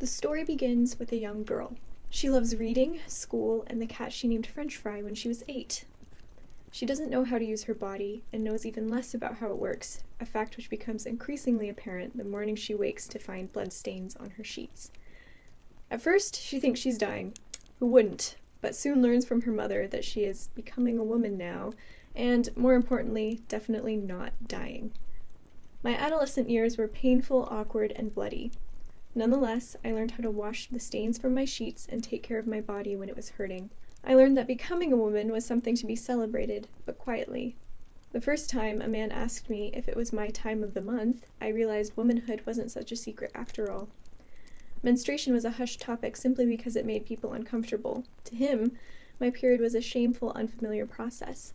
The story begins with a young girl. She loves reading, school, and the cat she named French Fry when she was eight. She doesn't know how to use her body and knows even less about how it works, a fact which becomes increasingly apparent the morning she wakes to find blood stains on her sheets. At first, she thinks she's dying. Who wouldn't? But soon learns from her mother that she is becoming a woman now, and, more importantly, definitely not dying. My adolescent years were painful, awkward, and bloody. Nonetheless, I learned how to wash the stains from my sheets and take care of my body when it was hurting. I learned that becoming a woman was something to be celebrated, but quietly. The first time a man asked me if it was my time of the month, I realized womanhood wasn't such a secret after all. Menstruation was a hushed topic simply because it made people uncomfortable. To him, my period was a shameful, unfamiliar process,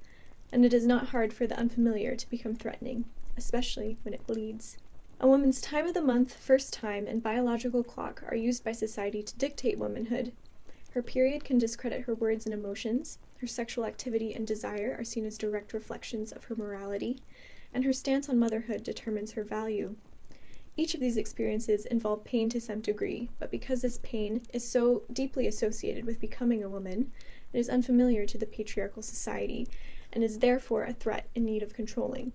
and it is not hard for the unfamiliar to become threatening, especially when it bleeds. A woman's time of the month, first time, and biological clock are used by society to dictate womanhood, her period can discredit her words and emotions, her sexual activity and desire are seen as direct reflections of her morality, and her stance on motherhood determines her value. Each of these experiences involve pain to some degree, but because this pain is so deeply associated with becoming a woman, it is unfamiliar to the patriarchal society, and is therefore a threat in need of controlling.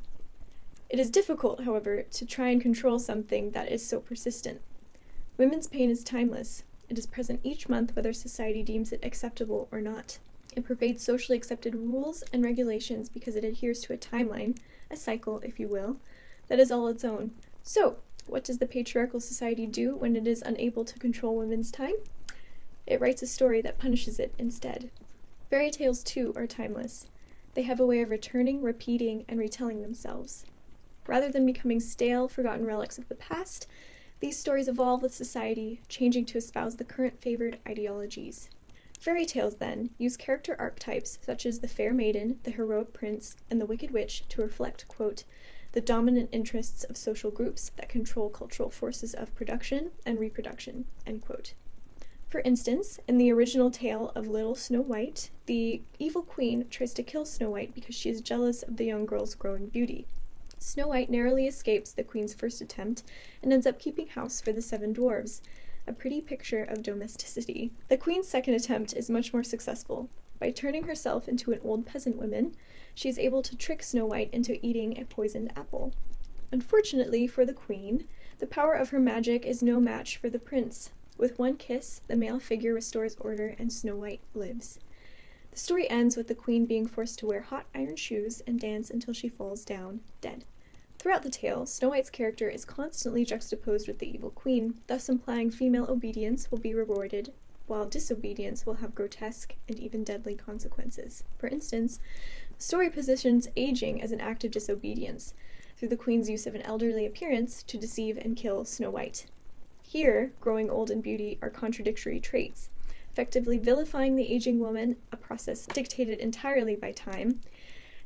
It is difficult, however, to try and control something that is so persistent. Women's pain is timeless, it is present each month whether society deems it acceptable or not. It pervades socially accepted rules and regulations because it adheres to a timeline, a cycle, if you will, that is all its own. So, what does the patriarchal society do when it is unable to control women's time? It writes a story that punishes it instead. Fairy tales, too, are timeless. They have a way of returning, repeating, and retelling themselves. Rather than becoming stale, forgotten relics of the past, these stories evolve with society, changing to espouse the current favored ideologies. Fairy tales, then, use character archetypes such as the fair maiden, the heroic prince, and the wicked witch to reflect, quote, the dominant interests of social groups that control cultural forces of production and reproduction, end quote. For instance, in the original tale of Little Snow White, the evil queen tries to kill Snow White because she is jealous of the young girl's growing beauty. Snow White narrowly escapes the queen's first attempt and ends up keeping house for the seven dwarves, a pretty picture of domesticity. The queen's second attempt is much more successful. By turning herself into an old peasant woman, she is able to trick Snow White into eating a poisoned apple. Unfortunately for the queen, the power of her magic is no match for the prince. With one kiss, the male figure restores order and Snow White lives. The story ends with the queen being forced to wear hot iron shoes and dance until she falls down, dead. Throughout the tale, Snow White's character is constantly juxtaposed with the evil queen, thus implying female obedience will be rewarded, while disobedience will have grotesque and even deadly consequences. For instance, the story positions aging as an act of disobedience, through the queen's use of an elderly appearance to deceive and kill Snow White. Here, growing old and beauty are contradictory traits, effectively vilifying the aging woman, a process dictated entirely by time,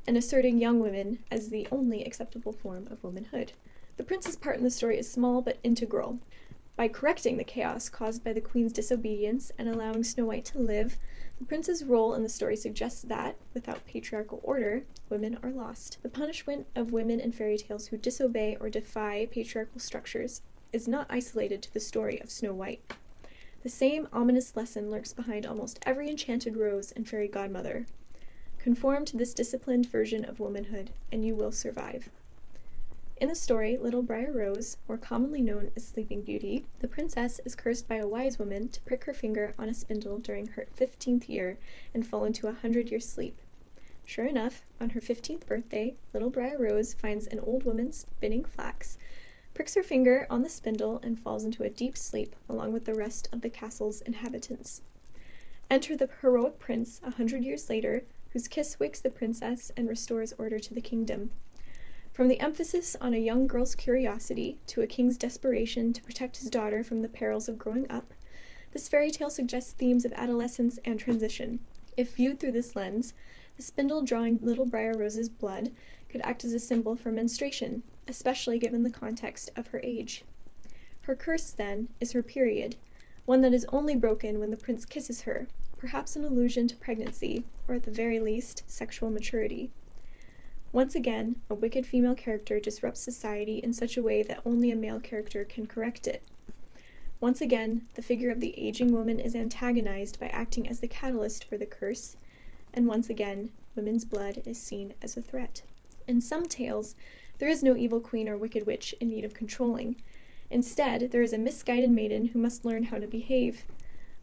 and asserting young women as the only acceptable form of womanhood. The prince's part in the story is small but integral. By correcting the chaos caused by the queen's disobedience and allowing Snow White to live, the prince's role in the story suggests that, without patriarchal order, women are lost. The punishment of women in fairy tales who disobey or defy patriarchal structures is not isolated to the story of Snow White. The same ominous lesson lurks behind almost every enchanted rose and fairy godmother. Conform to this disciplined version of womanhood, and you will survive. In the story Little Briar Rose, more commonly known as Sleeping Beauty, the princess is cursed by a wise woman to prick her finger on a spindle during her fifteenth year and fall into a hundred year sleep. Sure enough, on her fifteenth birthday, Little Briar Rose finds an old woman spinning flax pricks her finger on the spindle, and falls into a deep sleep along with the rest of the castle's inhabitants. Enter the heroic prince a hundred years later, whose kiss wakes the princess and restores order to the kingdom. From the emphasis on a young girl's curiosity to a king's desperation to protect his daughter from the perils of growing up, this fairy tale suggests themes of adolescence and transition. If viewed through this lens, the spindle drawing little Briar Rose's blood could act as a symbol for menstruation, especially given the context of her age. Her curse, then, is her period, one that is only broken when the prince kisses her, perhaps an allusion to pregnancy, or at the very least, sexual maturity. Once again, a wicked female character disrupts society in such a way that only a male character can correct it. Once again, the figure of the aging woman is antagonized by acting as the catalyst for the curse, and once again, women's blood is seen as a threat. In some tales, there is no evil queen or wicked witch in need of controlling. Instead, there is a misguided maiden who must learn how to behave.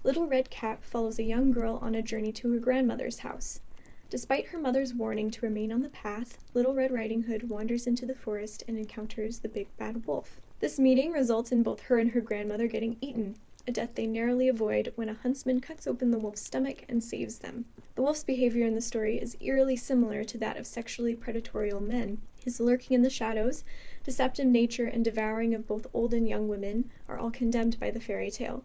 Little Red Cap follows a young girl on a journey to her grandmother's house. Despite her mother's warning to remain on the path, Little Red Riding Hood wanders into the forest and encounters the big bad wolf. This meeting results in both her and her grandmother getting eaten, a death they narrowly avoid when a huntsman cuts open the wolf's stomach and saves them. The wolf's behavior in the story is eerily similar to that of sexually predatory men. His lurking in the shadows, deceptive nature, and devouring of both old and young women are all condemned by the fairy tale.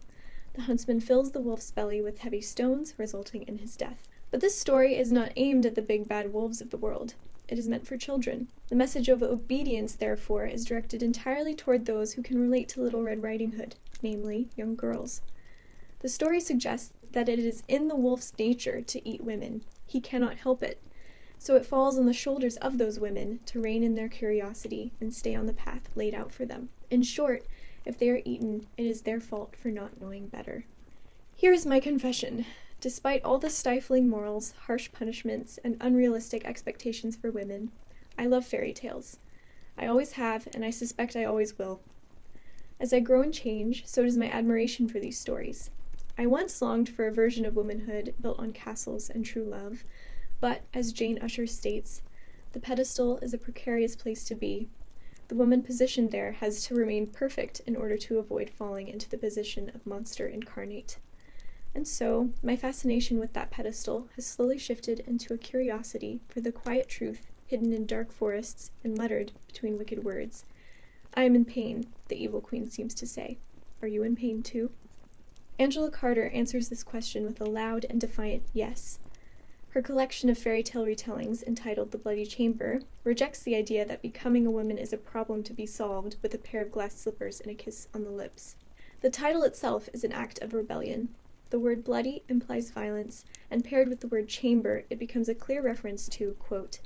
The huntsman fills the wolf's belly with heavy stones, resulting in his death. But this story is not aimed at the big bad wolves of the world. It is meant for children. The message of obedience, therefore, is directed entirely toward those who can relate to Little Red Riding Hood, namely, young girls. The story suggests that it is in the wolf's nature to eat women. He cannot help it. So it falls on the shoulders of those women to rein in their curiosity and stay on the path laid out for them. In short, if they are eaten, it is their fault for not knowing better. Here is my confession. Despite all the stifling morals, harsh punishments, and unrealistic expectations for women, I love fairy tales. I always have, and I suspect I always will. As I grow and change, so does my admiration for these stories. I once longed for a version of womanhood built on castles and true love, but, as Jane Ussher states, the pedestal is a precarious place to be, the woman positioned there has to remain perfect in order to avoid falling into the position of monster incarnate. And so, my fascination with that pedestal has slowly shifted into a curiosity for the quiet truth hidden in dark forests and muttered between wicked words. I am in pain, the evil queen seems to say. Are you in pain too? Angela Carter answers this question with a loud and defiant yes. Her collection of fairy tale retellings, entitled The Bloody Chamber, rejects the idea that becoming a woman is a problem to be solved with a pair of glass slippers and a kiss on the lips. The title itself is an act of rebellion. The word bloody implies violence, and paired with the word chamber, it becomes a clear reference to, quote,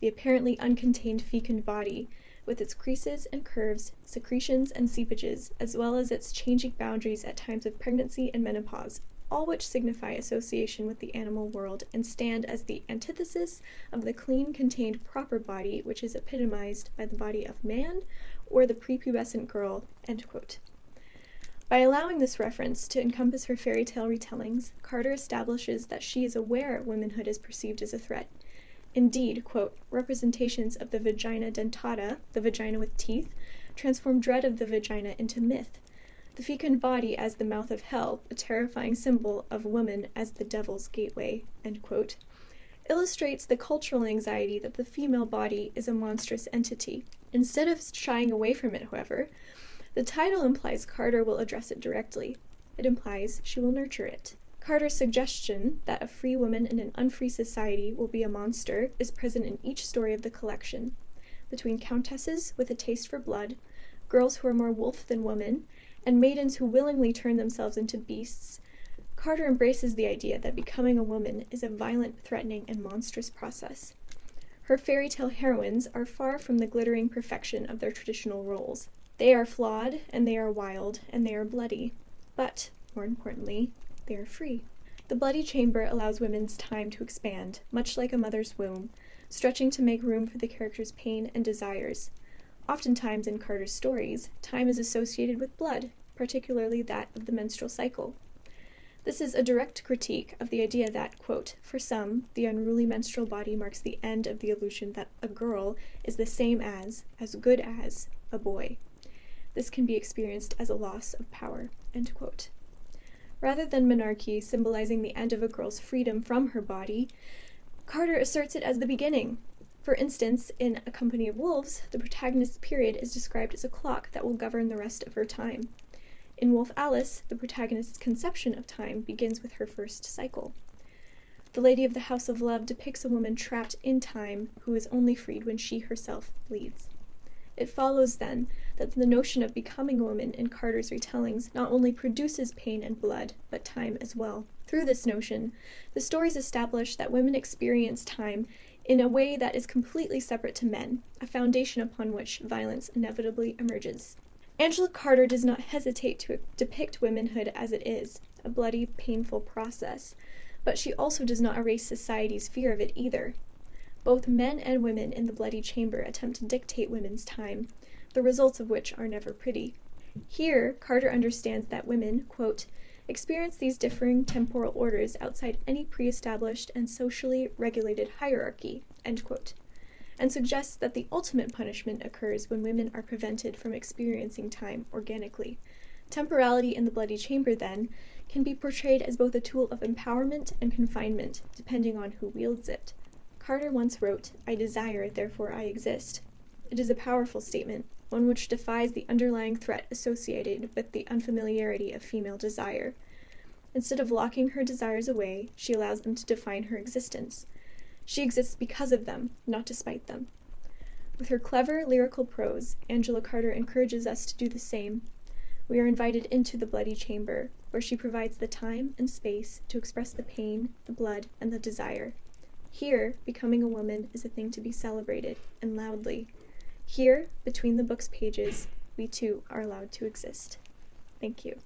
the apparently uncontained fecund body, with its creases and curves, secretions and seepages, as well as its changing boundaries at times of pregnancy and menopause, all which signify association with the animal world and stand as the antithesis of the clean, contained, proper body which is epitomized by the body of man or the prepubescent girl. By allowing this reference to encompass her fairy tale retellings, Carter establishes that she is aware womanhood is perceived as a threat. Indeed, quote, representations of the vagina dentata, the vagina with teeth, transform dread of the vagina into myth, the fecund body as the mouth of hell, a terrifying symbol of woman as the devil's gateway, end quote, illustrates the cultural anxiety that the female body is a monstrous entity. Instead of shying away from it, however, the title implies Carter will address it directly. It implies she will nurture it. Carter's suggestion that a free woman in an unfree society will be a monster is present in each story of the collection. Between countesses with a taste for blood, girls who are more wolf than woman, and maidens who willingly turn themselves into beasts, Carter embraces the idea that becoming a woman is a violent, threatening, and monstrous process. Her fairy tale heroines are far from the glittering perfection of their traditional roles. They are flawed, and they are wild, and they are bloody. But, more importantly, they are free. The bloody chamber allows women's time to expand, much like a mother's womb, stretching to make room for the character's pain and desires, Oftentimes in Carter's stories, time is associated with blood, particularly that of the menstrual cycle. This is a direct critique of the idea that, quote, for some, the unruly menstrual body marks the end of the illusion that a girl is the same as, as good as, a boy. This can be experienced as a loss of power. Rather than menarche symbolizing the end of a girl's freedom from her body, Carter asserts it as the beginning, for instance, in A Company of Wolves, the protagonist's period is described as a clock that will govern the rest of her time. In Wolf Alice, the protagonist's conception of time begins with her first cycle. The Lady of the House of Love depicts a woman trapped in time who is only freed when she herself bleeds. It follows, then, that the notion of becoming a woman in Carter's retellings not only produces pain and blood, but time as well. Through this notion, the stories establish that women experience time in a way that is completely separate to men, a foundation upon which violence inevitably emerges. Angela Carter does not hesitate to depict womanhood as it is a bloody, painful process, but she also does not erase society's fear of it either. Both men and women in the Bloody Chamber attempt to dictate women's time, the results of which are never pretty. Here, Carter understands that women, quote, experience these differing temporal orders outside any pre established and socially regulated hierarchy, end quote, and suggests that the ultimate punishment occurs when women are prevented from experiencing time organically. Temporality in the Bloody Chamber, then, can be portrayed as both a tool of empowerment and confinement, depending on who wields it. Carter once wrote, I desire, therefore I exist. It is a powerful statement, one which defies the underlying threat associated with the unfamiliarity of female desire. Instead of locking her desires away, she allows them to define her existence. She exists because of them, not despite them. With her clever lyrical prose, Angela Carter encourages us to do the same. We are invited into the bloody chamber, where she provides the time and space to express the pain, the blood, and the desire. Here, becoming a woman is a thing to be celebrated, and loudly. Here, between the book's pages, we too are allowed to exist. Thank you.